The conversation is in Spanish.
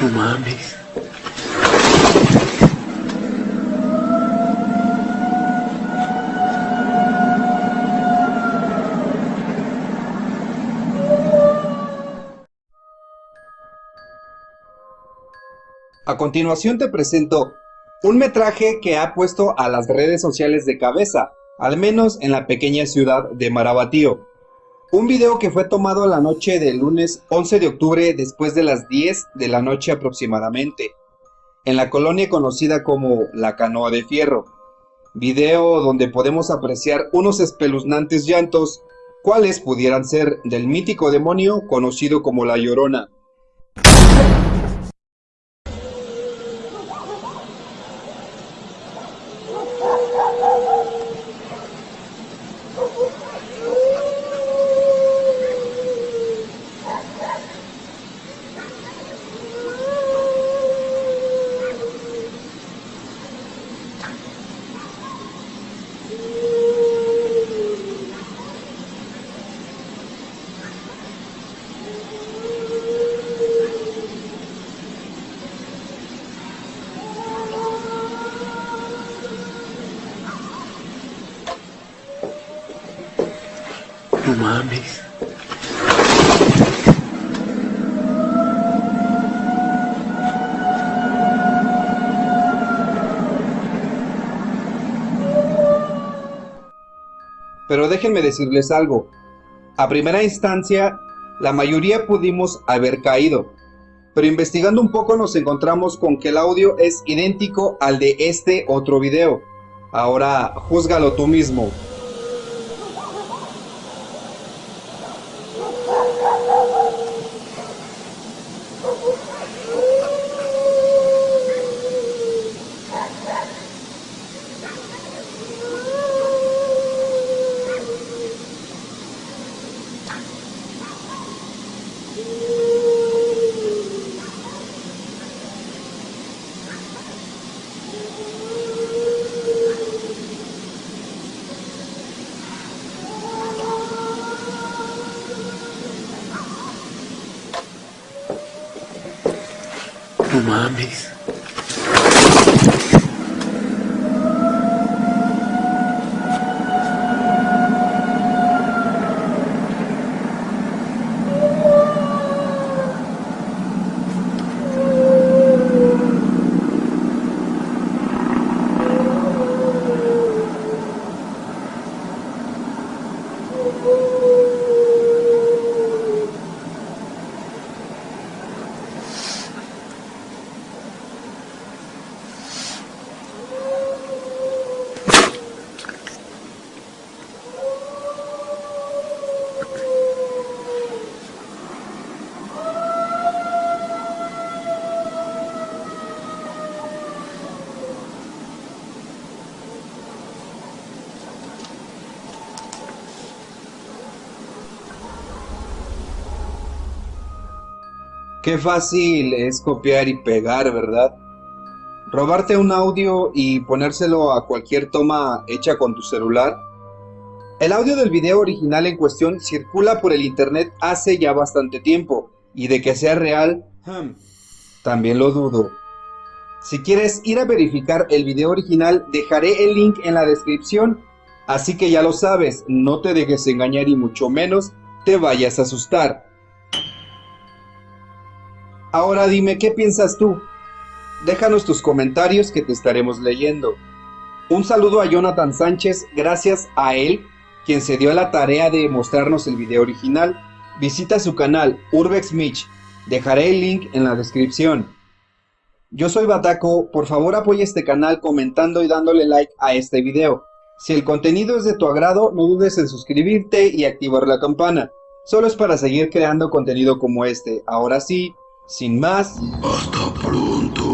No mames. A continuación te presento un metraje que ha puesto a las redes sociales de cabeza, al menos en la pequeña ciudad de Marabatío. Un video que fue tomado la noche del lunes 11 de octubre después de las 10 de la noche aproximadamente, en la colonia conocida como La Canoa de Fierro. Video donde podemos apreciar unos espeluznantes llantos, cuales pudieran ser del mítico demonio conocido como La Llorona. No mames. Pero déjenme decirles algo. A primera instancia, la mayoría pudimos haber caído. Pero investigando un poco nos encontramos con que el audio es idéntico al de este otro video. Ahora, júzgalo tú mismo. No mames. Qué fácil es copiar y pegar, ¿verdad? Robarte un audio y ponérselo a cualquier toma hecha con tu celular. El audio del video original en cuestión circula por el internet hace ya bastante tiempo, y de que sea real, hmm, también lo dudo. Si quieres ir a verificar el video original, dejaré el link en la descripción, así que ya lo sabes, no te dejes engañar y mucho menos te vayas a asustar. Ahora dime, ¿qué piensas tú? Déjanos tus comentarios que te estaremos leyendo. Un saludo a Jonathan Sánchez, gracias a él, quien se dio la tarea de mostrarnos el video original. Visita su canal Urbex Mitch, dejaré el link en la descripción. Yo soy Bataco, por favor apoya este canal comentando y dándole like a este video. Si el contenido es de tu agrado, no dudes en suscribirte y activar la campana. Solo es para seguir creando contenido como este. Ahora sí, sin más... Hasta pronto.